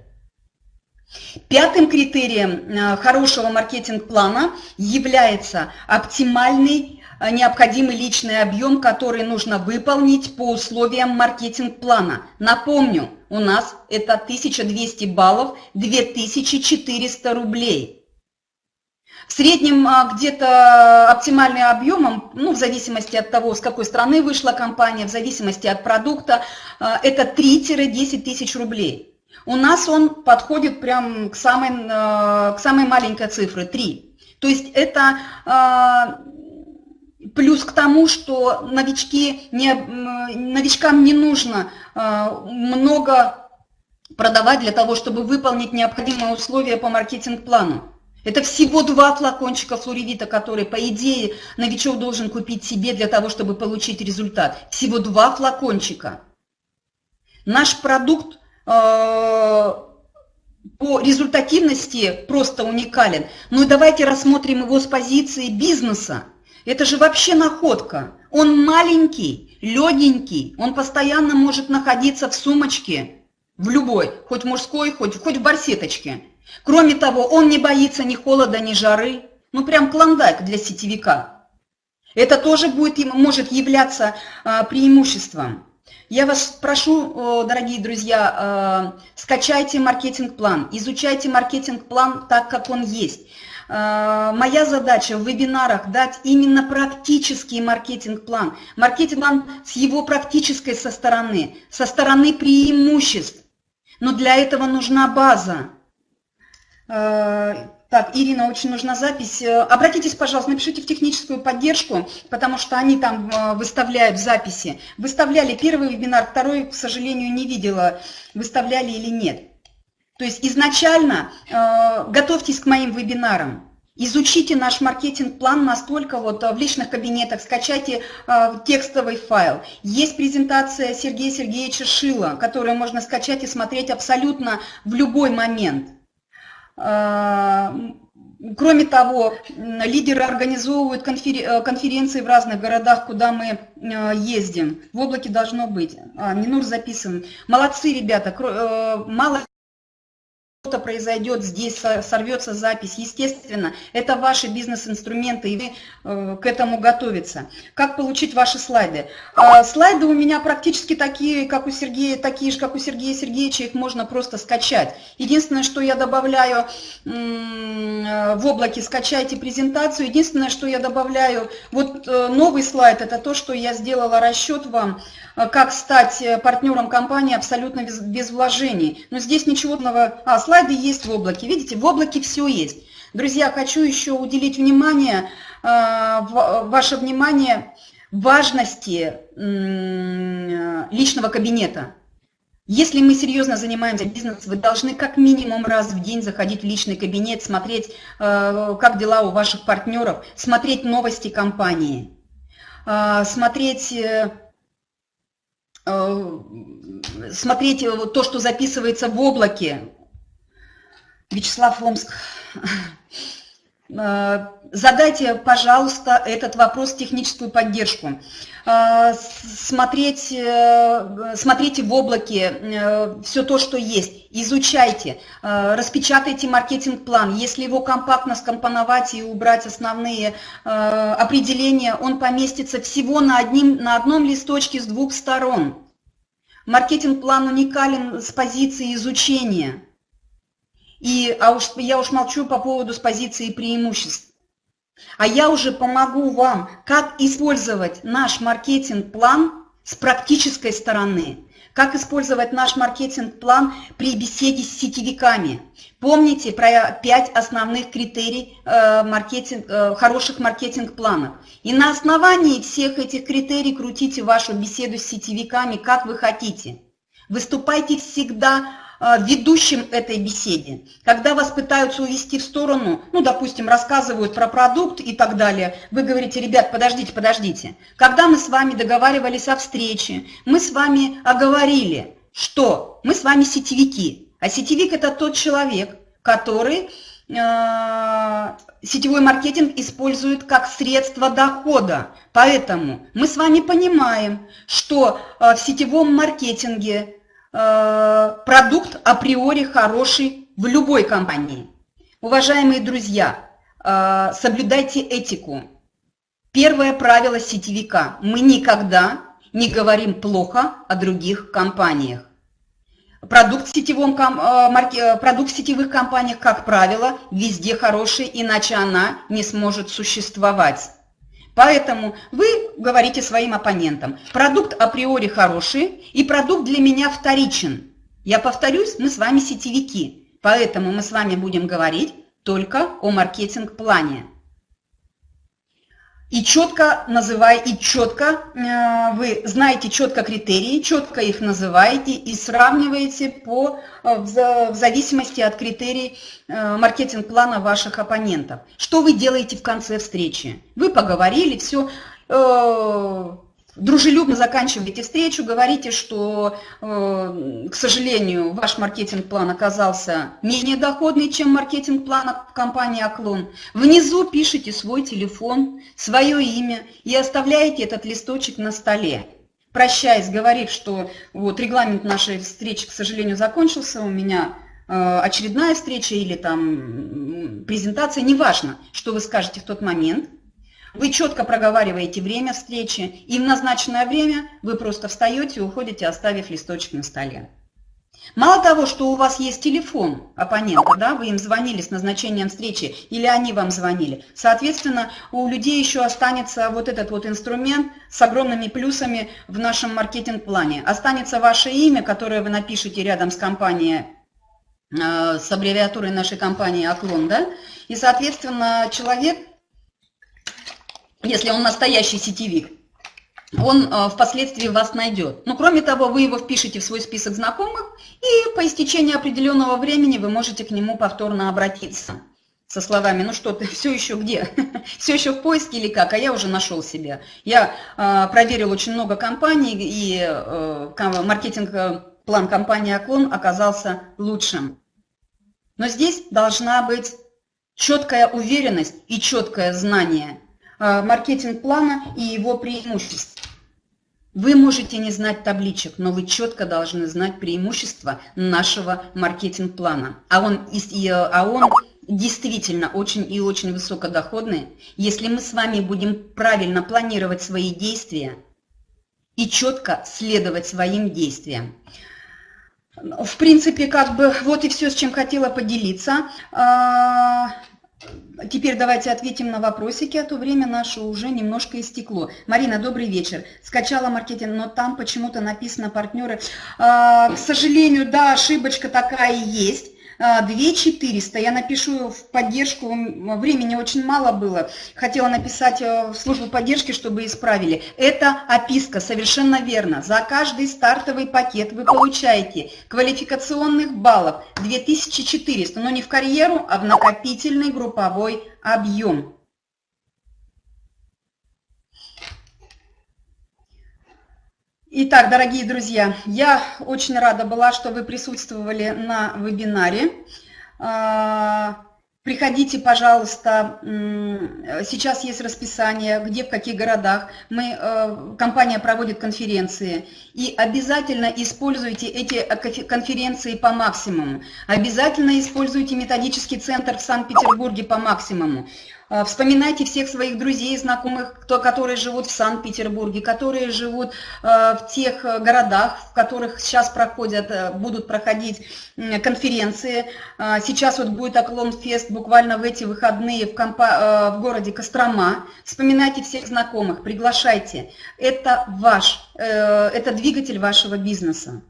Пятым критерием э, хорошего маркетинг-плана является оптимальный э, необходимый личный объем, который нужно выполнить по условиям маркетинг-плана. Напомню, у нас это 1200 баллов, 2400 рублей. В среднем э, где-то оптимальный объемом, ну, в зависимости от того, с какой страны вышла компания, в зависимости от продукта, это 3-10 тысяч рублей. У нас он подходит прям к самой, э, к самой маленькой цифре, 3. То есть это э, плюс к тому, что новички не, новичкам не нужно э, много продавать для того, чтобы выполнить необходимые условия по маркетинг-плану. Это всего два флакончика флоревита, которые, по идее, новичок должен купить себе для того, чтобы получить результат. Всего два флакончика. Наш продукт по результативности просто уникален. Ну и давайте рассмотрим его с позиции бизнеса. Это же вообще находка. Он маленький, легенький, он постоянно может находиться в сумочке, в любой, хоть мужской, хоть, хоть в барсеточке. Кроме того, он не боится ни холода, ни жары. Ну прям клондайк для сетевика. Это тоже будет, может являться а, преимуществом. Я вас прошу, дорогие друзья, э, скачайте маркетинг-план, изучайте маркетинг-план так, как он есть. Э, моя задача в вебинарах дать именно практический маркетинг-план. Маркетинг-план с его практической со стороны, со стороны преимуществ. Но для этого нужна база. Э, так, Ирина, очень нужна запись. Э, обратитесь, пожалуйста, напишите в техническую поддержку, потому что они там э, выставляют записи. Выставляли первый вебинар, второй, к сожалению, не видела, выставляли или нет. То есть изначально э, готовьтесь к моим вебинарам. Изучите наш маркетинг-план настолько вот в личных кабинетах, скачайте э, текстовый файл. Есть презентация Сергея Сергеевича Шила, которую можно скачать и смотреть абсолютно в любой момент. А, кроме того, лидеры организовывают э, конференции в разных городах, куда мы э, ездим. В облаке должно быть. А, Минур записан. Молодцы, ребята. Э, мало что-то произойдет здесь, сорвется запись. Естественно, это ваши бизнес-инструменты, и вы э, к этому готовиться. Как получить ваши слайды? Э, слайды у меня практически такие, как у Сергея, такие же, как у Сергея Сергеевича, их можно просто скачать. Единственное, что я добавляю э, в облаке, скачайте презентацию. Единственное, что я добавляю, вот э, новый слайд, это то, что я сделала расчет вам, как стать э, партнером компании абсолютно без, без вложений. Но здесь ничего нового... А, слайды есть в облаке. Видите, в облаке все есть. Друзья, хочу еще уделить внимание, э, ваше внимание важности личного кабинета. Если мы серьезно занимаемся бизнесом, вы должны как минимум раз в день заходить в личный кабинет, смотреть, э, как дела у ваших партнеров, смотреть новости компании, э, смотреть смотреть то, что записывается в облаке, Вячеслав Омск. Э, задайте, пожалуйста, этот вопрос в техническую поддержку. Э, смотреть, э, смотрите в облаке все то, что есть, изучайте, распечатайте маркетинг-план. Если его компактно скомпоновать и убрать основные определения, он поместится всего на, одним, на одном листочке с двух сторон. Маркетинг-план уникален с позиции изучения. И, а уж, я уж молчу по поводу с позиции преимуществ. А я уже помогу вам, как использовать наш маркетинг-план с практической стороны, как использовать наш маркетинг-план при беседе с сетевиками. Помните про пять основных критерий э, маркетинг, э, хороших маркетинг-планов. И на основании всех этих критерий крутите вашу беседу с сетевиками, как вы хотите. Выступайте всегда ведущим этой беседе. Когда вас пытаются увести в сторону, ну, допустим, рассказывают про продукт и так далее, вы говорите, ребят, подождите, подождите. Когда мы с вами договаривались о встрече, мы с вами оговорили, что мы с вами сетевики. А сетевик – это тот человек, который э, сетевой маркетинг использует как средство дохода. Поэтому мы с вами понимаем, что э, в сетевом маркетинге продукт априори хороший в любой компании. Уважаемые друзья, э, соблюдайте этику. Первое правило сетевика. Мы никогда не говорим плохо о других компаниях. Продукт в, сетевом, э, продукт в сетевых компаниях, как правило, везде хороший, иначе она не сможет существовать. Поэтому вы говорите своим оппонентам, продукт априори хороший и продукт для меня вторичен. Я повторюсь, мы с вами сетевики, поэтому мы с вами будем говорить только о маркетинг-плане и четко называй, и четко э, вы знаете четко критерии, четко их называете и сравниваете по, э, в, зависимости от критерий э, маркетинг-плана ваших оппонентов. Что вы делаете в конце встречи? Вы поговорили, все, дружелюбно заканчиваете встречу, говорите, что, э, к сожалению, ваш маркетинг-план оказался менее доходный, чем маркетинг-план компании «Оклон». Внизу пишите свой телефон, свое имя и оставляете этот листочек на столе. Прощаясь, говорит, что вот регламент нашей встречи, к сожалению, закончился, у меня э, очередная встреча или там презентация, неважно, что вы скажете в тот момент – вы четко проговариваете время встречи, и в назначенное время вы просто встаете и уходите, оставив листочек на столе. Мало того, что у вас есть телефон оппонента, да, вы им звонили с назначением встречи, или они вам звонили, соответственно, у людей еще останется вот этот вот инструмент с огромными плюсами в нашем маркетинг-плане. Останется ваше имя, которое вы напишете рядом с компанией, э, с аббревиатурой нашей компании «Оклон», да, и, соответственно, человек если он настоящий сетевик, он э, впоследствии вас найдет. Но кроме того, вы его впишете в свой список знакомых, и по истечении определенного времени вы можете к нему повторно обратиться со словами, ну что ты, все еще где? все еще в поиске или как? А я уже нашел себя. Я э, проверил очень много компаний, и э, маркетинг-план компании «Оклон» оказался лучшим. Но здесь должна быть четкая уверенность и четкое знание – Э, маркетинг-плана и его преимуществ. Вы можете не знать табличек, но вы четко должны знать преимущества нашего маркетинг-плана. А он, а он действительно очень и очень высокодоходный, если мы с вами будем правильно планировать свои действия и четко следовать своим действиям. В принципе, как бы вот и все, с чем хотела поделиться. Теперь давайте ответим на вопросики, а то время наше уже немножко истекло. Марина, добрый вечер. Скачала маркетинг, но там почему-то написано партнеры. А, к сожалению, да, ошибочка такая есть. 2400. Я напишу в поддержку, времени очень мало было. Хотела написать э, в службу поддержки, чтобы исправили. Это описка, совершенно верно. За каждый стартовый пакет вы получаете квалификационных баллов 2400, но не в карьеру, а в накопительный групповой объем. Итак, дорогие друзья, я очень рада была, что вы присутствовали на вебинаре. Приходите, пожалуйста, сейчас есть расписание, где, в каких городах. Мы, э, компания проводит конференции. И обязательно используйте эти конференции по максимуму. Обязательно используйте методический центр в Санкт-Петербурге по максимуму. А, вспоминайте всех своих друзей, знакомых, кто, которые живут в Санкт-Петербурге, которые живут а, в тех э, городах, в которых сейчас проходят, э, будут проходить конференции. А, сейчас вот будет Оклон-фест буквально в эти выходные в, компа в городе Кострома. Вспоминайте всех знакомых, приглашайте. Это ваш, э, это двигатель вашего бизнеса.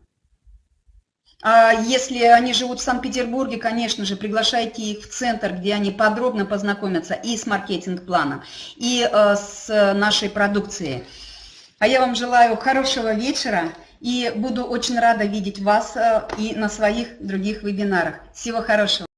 А если они живут в Санкт-Петербурге, конечно же, приглашайте их в центр, где они подробно познакомятся и с маркетинг-планом, и э, с нашей продукцией. А я вам желаю хорошего вечера и буду очень рада видеть вас э, и на своих других вебинарах. Всего хорошего.